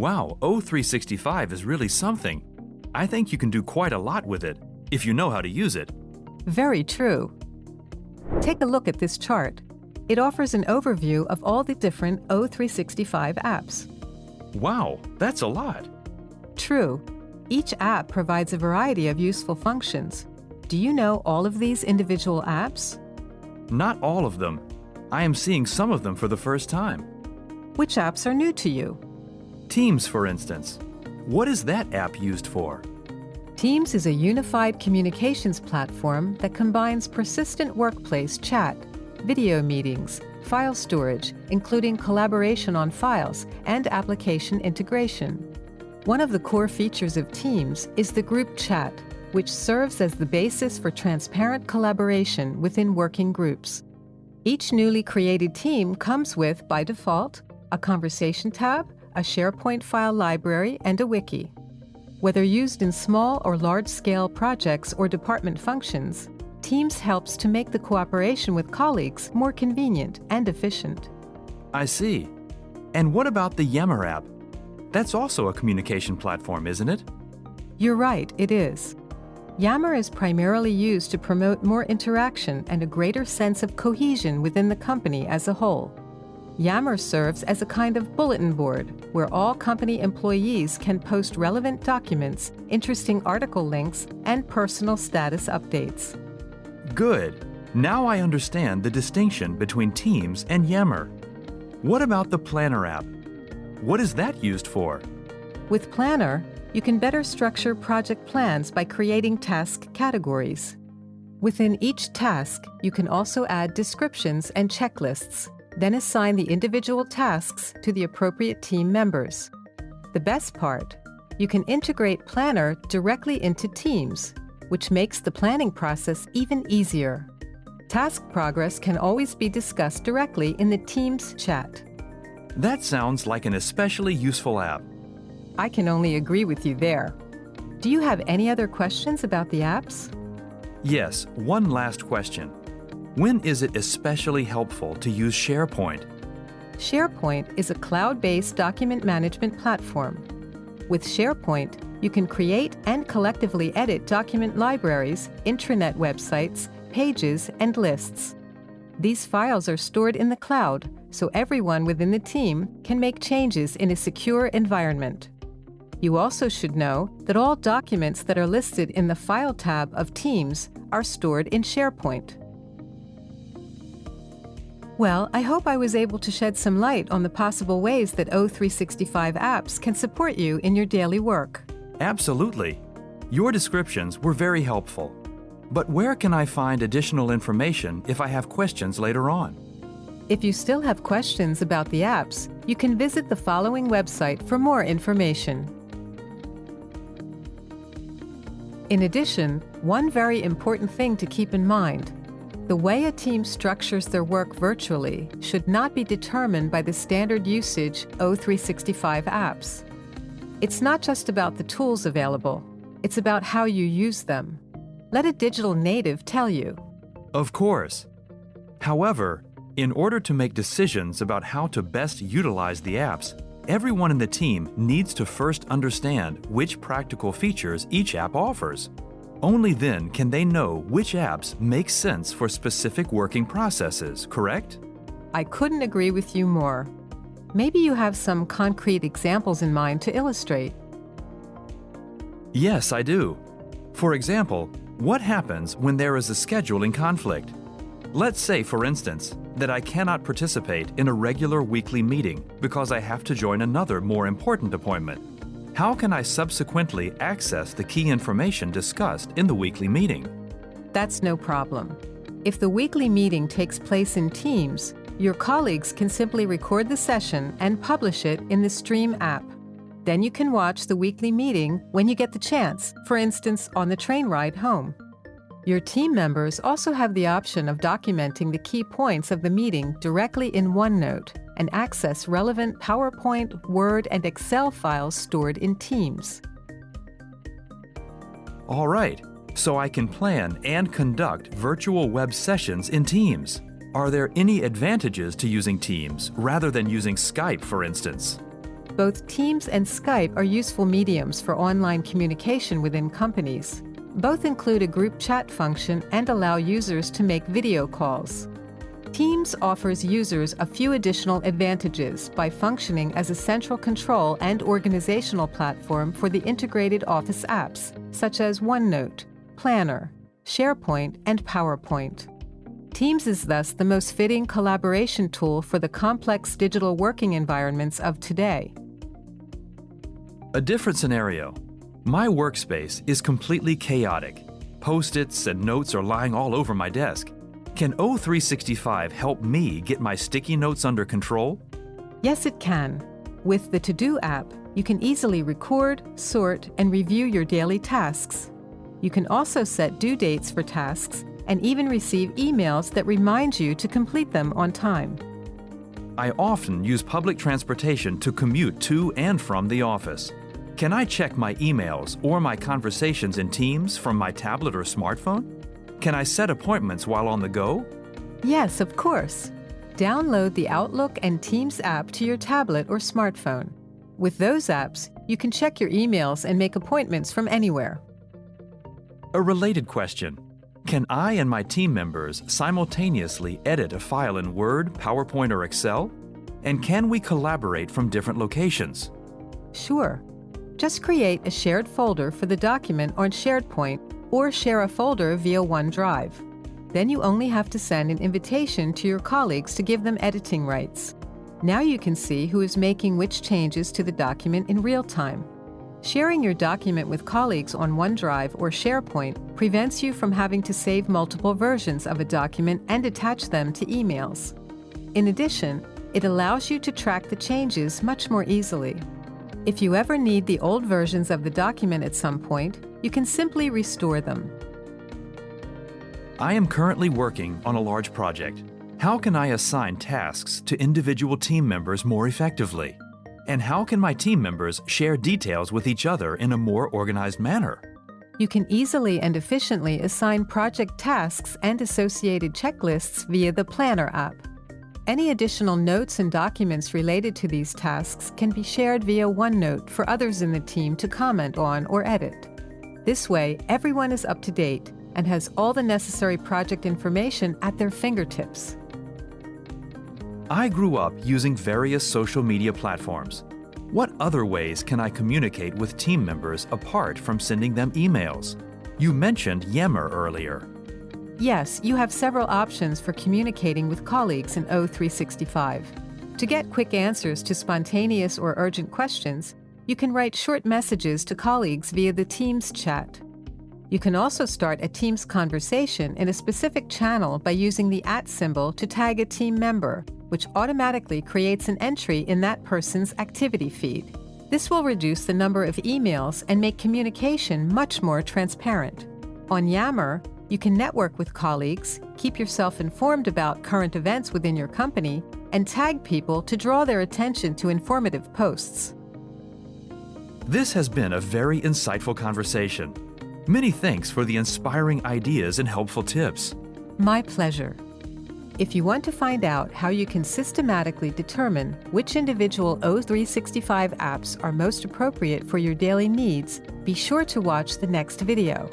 Wow, O365 is really something. I think you can do quite a lot with it, if you know how to use it. Very true. Take a look at this chart. It offers an overview of all the different O365 apps. Wow, that's a lot. True. Each app provides a variety of useful functions. Do you know all of these individual apps? Not all of them. I am seeing some of them for the first time. Which apps are new to you? Teams, for instance. What is that app used for? Teams is a unified communications platform that combines persistent workplace chat, video meetings, file storage, including collaboration on files, and application integration. One of the core features of Teams is the group chat, which serves as the basis for transparent collaboration within working groups. Each newly created team comes with, by default, a conversation tab, a SharePoint file library, and a wiki. Whether used in small or large-scale projects or department functions, Teams helps to make the cooperation with colleagues more convenient and efficient. I see. And what about the Yammer app? That's also a communication platform, isn't it? You're right, it is. Yammer is primarily used to promote more interaction and a greater sense of cohesion within the company as a whole. Yammer serves as a kind of bulletin board where all company employees can post relevant documents, interesting article links, and personal status updates. Good. Now I understand the distinction between Teams and Yammer. What about the Planner app? What is that used for? With Planner, you can better structure project plans by creating task categories. Within each task, you can also add descriptions and checklists, then assign the individual tasks to the appropriate team members. The best part, you can integrate Planner directly into Teams, which makes the planning process even easier. Task progress can always be discussed directly in the Teams chat. That sounds like an especially useful app. I can only agree with you there. Do you have any other questions about the apps? Yes, one last question. When is it especially helpful to use SharePoint? SharePoint is a cloud-based document management platform. With SharePoint, you can create and collectively edit document libraries, intranet websites, pages, and lists. These files are stored in the cloud, so everyone within the team can make changes in a secure environment. You also should know that all documents that are listed in the File tab of Teams are stored in SharePoint. Well, I hope I was able to shed some light on the possible ways that O365 apps can support you in your daily work. Absolutely. Your descriptions were very helpful. But where can I find additional information if I have questions later on? If you still have questions about the apps, you can visit the following website for more information. In addition, one very important thing to keep in mind the way a team structures their work virtually should not be determined by the standard usage O365 apps. It's not just about the tools available, it's about how you use them. Let a digital native tell you. Of course. However, in order to make decisions about how to best utilize the apps, everyone in the team needs to first understand which practical features each app offers. Only then can they know which apps make sense for specific working processes, correct? I couldn't agree with you more. Maybe you have some concrete examples in mind to illustrate. Yes, I do. For example, what happens when there is a scheduling conflict? Let's say, for instance, that I cannot participate in a regular weekly meeting because I have to join another more important appointment. How can I subsequently access the key information discussed in the weekly meeting? That's no problem. If the weekly meeting takes place in Teams, your colleagues can simply record the session and publish it in the Stream app. Then you can watch the weekly meeting when you get the chance, for instance, on the train ride home. Your team members also have the option of documenting the key points of the meeting directly in OneNote and access relevant PowerPoint, Word, and Excel files stored in Teams. All right, so I can plan and conduct virtual web sessions in Teams. Are there any advantages to using Teams rather than using Skype, for instance? both Teams and Skype are useful mediums for online communication within companies. Both include a group chat function and allow users to make video calls. Teams offers users a few additional advantages by functioning as a central control and organizational platform for the integrated Office apps, such as OneNote, Planner, SharePoint, and PowerPoint. Teams is thus the most fitting collaboration tool for the complex digital working environments of today. A different scenario. My workspace is completely chaotic. Post-its and notes are lying all over my desk. Can O365 help me get my sticky notes under control? Yes, it can. With the To Do app, you can easily record, sort, and review your daily tasks. You can also set due dates for tasks and even receive emails that remind you to complete them on time. I often use public transportation to commute to and from the office. Can I check my emails or my conversations in Teams from my tablet or smartphone? Can I set appointments while on the go? Yes, of course. Download the Outlook and Teams app to your tablet or smartphone. With those apps, you can check your emails and make appointments from anywhere. A related question. Can I and my team members simultaneously edit a file in Word, PowerPoint, or Excel? And can we collaborate from different locations? Sure. Just create a shared folder for the document on SharePoint or share a folder via OneDrive. Then you only have to send an invitation to your colleagues to give them editing rights. Now you can see who is making which changes to the document in real time. Sharing your document with colleagues on OneDrive or SharePoint prevents you from having to save multiple versions of a document and attach them to emails. In addition, it allows you to track the changes much more easily. If you ever need the old versions of the document at some point, you can simply restore them. I am currently working on a large project. How can I assign tasks to individual team members more effectively? And how can my team members share details with each other in a more organized manner? You can easily and efficiently assign project tasks and associated checklists via the Planner app. Any additional notes and documents related to these tasks can be shared via OneNote for others in the team to comment on or edit. This way, everyone is up to date and has all the necessary project information at their fingertips. I grew up using various social media platforms. What other ways can I communicate with team members apart from sending them emails? You mentioned Yammer earlier. Yes, you have several options for communicating with colleagues in O365. To get quick answers to spontaneous or urgent questions, you can write short messages to colleagues via the Teams chat. You can also start a Teams conversation in a specific channel by using the at symbol to tag a team member which automatically creates an entry in that person's activity feed. This will reduce the number of emails and make communication much more transparent. On Yammer, you can network with colleagues, keep yourself informed about current events within your company, and tag people to draw their attention to informative posts. This has been a very insightful conversation. Many thanks for the inspiring ideas and helpful tips. My pleasure. If you want to find out how you can systematically determine which individual O365 apps are most appropriate for your daily needs, be sure to watch the next video.